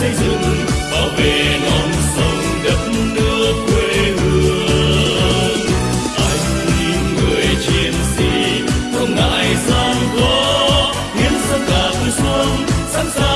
xây dựng, bảo vệ non sông đất nước quê hương. Anh người chiến sĩ, không ngại gian khó, hiến dâng cả tuổi xuân sẵn sàng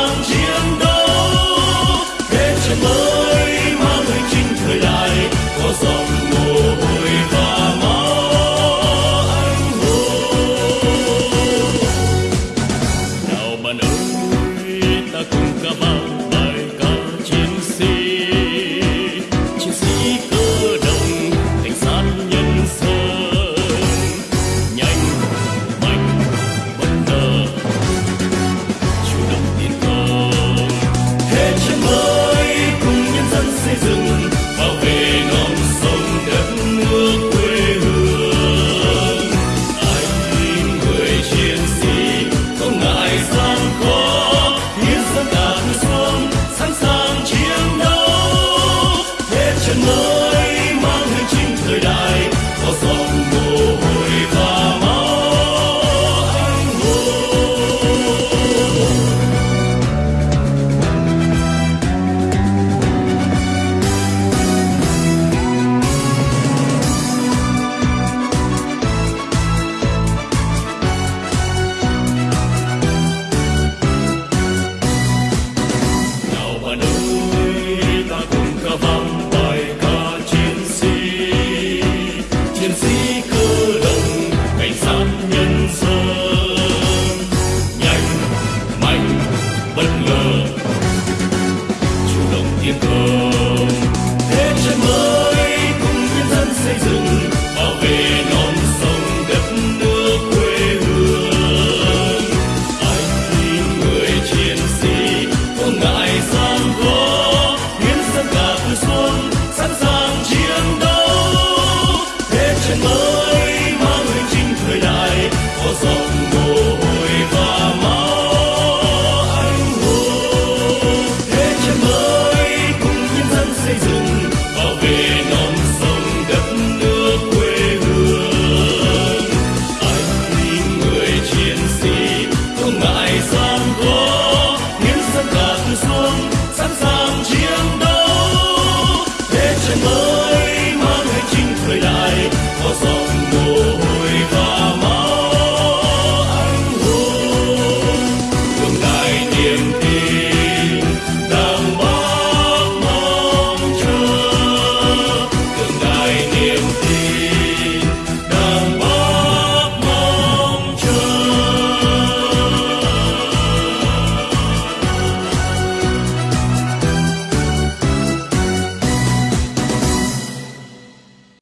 ơi cùng nhân dân xây dựng